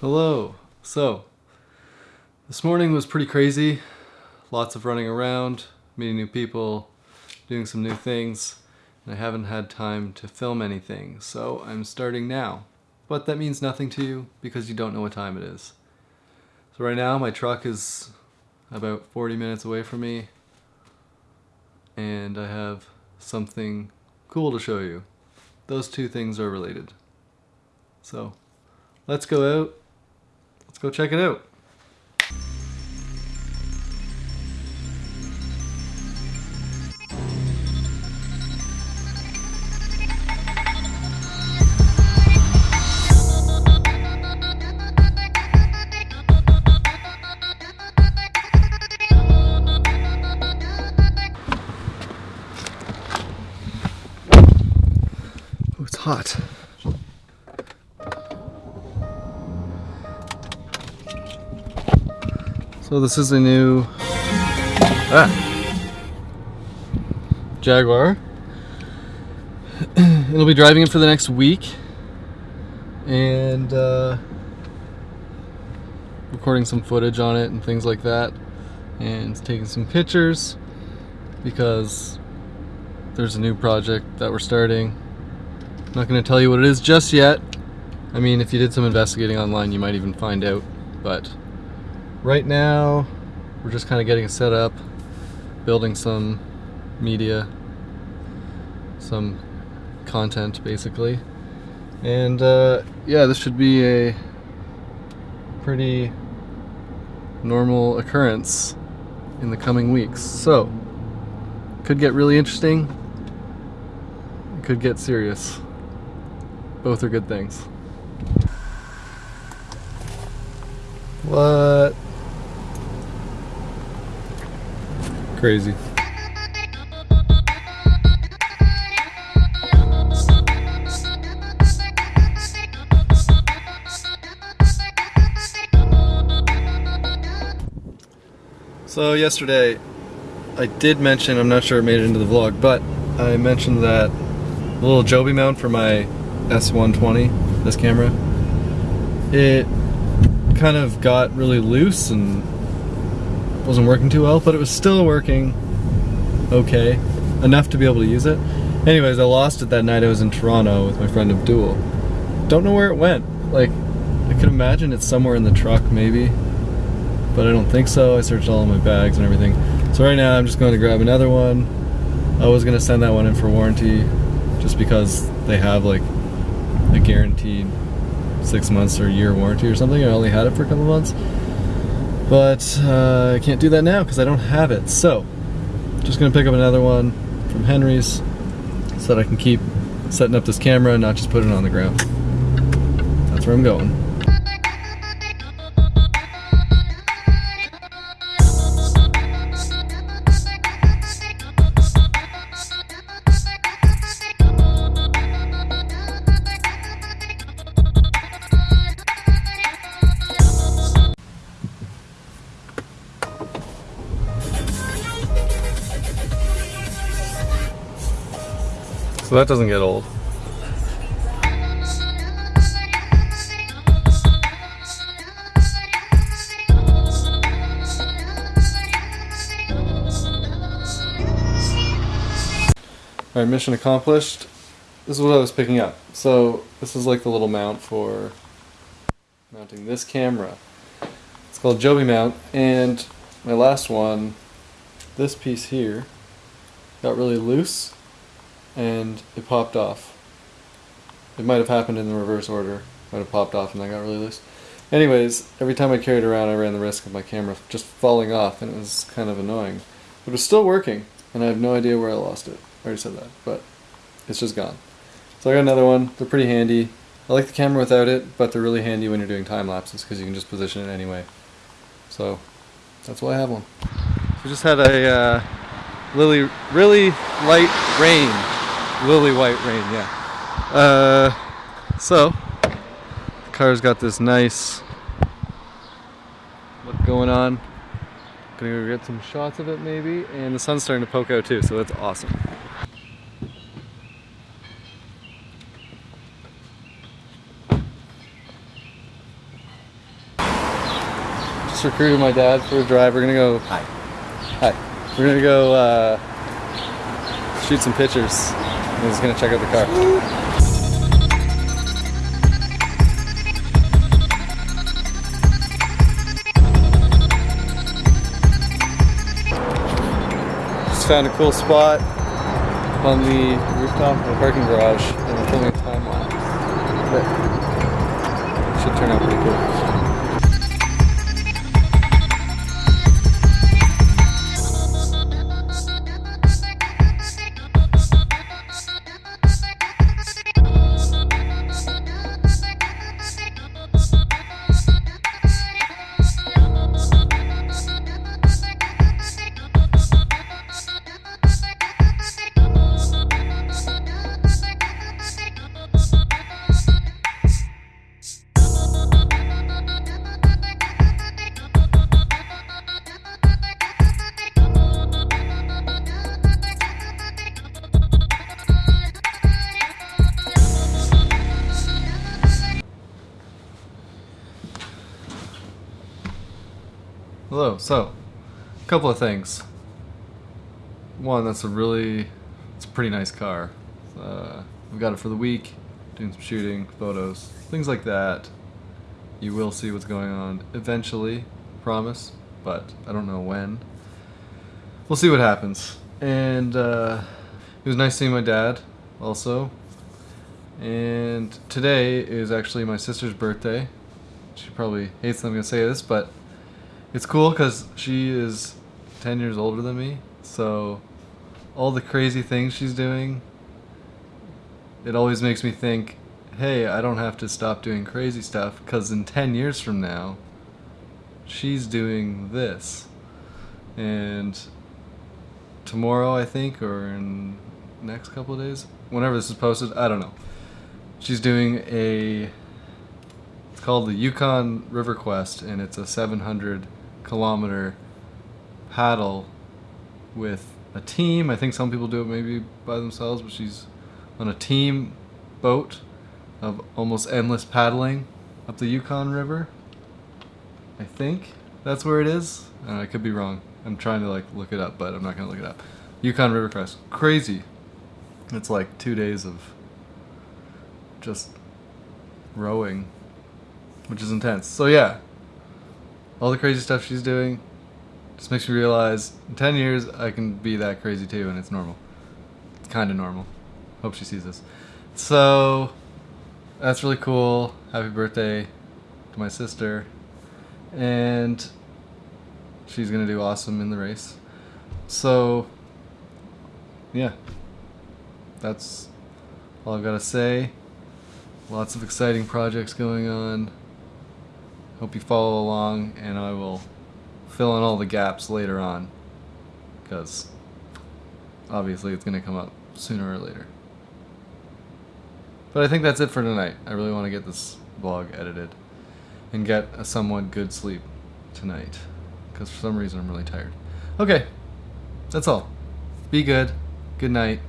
Hello. So, this morning was pretty crazy. Lots of running around, meeting new people, doing some new things, and I haven't had time to film anything, so I'm starting now. But that means nothing to you because you don't know what time it is. So right now my truck is about 40 minutes away from me and I have something cool to show you. Those two things are related. So let's go out go check it out. Oh, it's hot. So this is a new ah, Jaguar. It'll be driving it for the next week and uh, recording some footage on it and things like that and taking some pictures because there's a new project that we're starting. I'm not going to tell you what it is just yet. I mean, if you did some investigating online, you might even find out, but right now we're just kind of getting set up building some media some content basically. And uh, yeah this should be a pretty normal occurrence in the coming weeks. So could get really interesting could get serious. Both are good things. What crazy. So yesterday I did mention, I'm not sure it made it into the vlog, but I mentioned that little Joby mount for my S120, this camera, it kind of got really loose and wasn't working too well, but it was still working okay, enough to be able to use it. Anyways, I lost it that night I was in Toronto with my friend Abdul. Don't know where it went. Like, I can imagine it's somewhere in the truck maybe, but I don't think so. I searched all of my bags and everything. So right now I'm just going to grab another one. I was going to send that one in for warranty just because they have like a guaranteed six months or year warranty or something. I only had it for a couple months. But uh, I can't do that now because I don't have it. So, just gonna pick up another one from Henry's so that I can keep setting up this camera and not just put it on the ground. That's where I'm going. So that doesn't get old. Alright, mission accomplished. This is what I was picking up. So, this is like the little mount for mounting this camera. It's called Joby mount, and my last one, this piece here, got really loose and it popped off. It might have happened in the reverse order. Might have popped off and I got really loose. Anyways, every time I carried around I ran the risk of my camera just falling off and it was kind of annoying. But it was still working and I have no idea where I lost it. I already said that, but it's just gone. So I got another one. They're pretty handy. I like the camera without it, but they're really handy when you're doing time lapses because you can just position it anyway. So that's why I have one. We just had a uh, really, really light rain Lily white rain, yeah. Uh, so, the car's got this nice look going on. Gonna go get some shots of it maybe, and the sun's starting to poke out too, so that's awesome. just recruited my dad for a drive. We're gonna go. Hi. Hi. We're gonna go uh, shoot some pictures. Just gonna check out the car. Just found a cool spot on the rooftop of the parking garage and filming a time lapse. That should turn out pretty cool. Hello. So, a couple of things. One, that's a really, it's a pretty nice car. Uh, we got it for the week, doing some shooting, photos, things like that. You will see what's going on eventually, promise, but I don't know when. We'll see what happens. And uh, it was nice seeing my dad, also. And today is actually my sister's birthday. She probably hates that I'm gonna say this, but it's cool because she is 10 years older than me, so all the crazy things she's doing, it always makes me think, hey, I don't have to stop doing crazy stuff because in 10 years from now, she's doing this. And tomorrow, I think, or in next couple of days, whenever this is posted, I don't know. She's doing a it's called the Yukon River Quest, and it's a 700 kilometer paddle with a team. I think some people do it maybe by themselves, but she's on a team boat of almost endless paddling up the Yukon River. I think that's where it is. Uh, I could be wrong. I'm trying to like look it up, but I'm not gonna look it up. Yukon River Quest, crazy. It's like two days of just rowing, which is intense. So yeah, all the crazy stuff she's doing just makes me realize in 10 years I can be that crazy too, and it's normal. It's kind of normal. Hope she sees this. So that's really cool. Happy birthday to my sister, and she's gonna do awesome in the race. So yeah, that's all I've got to say. Lots of exciting projects going on. Hope you follow along, and I will fill in all the gaps later on. Because obviously it's going to come up sooner or later. But I think that's it for tonight. I really want to get this vlog edited and get a somewhat good sleep tonight. Because for some reason I'm really tired. Okay, that's all. Be good. Good night.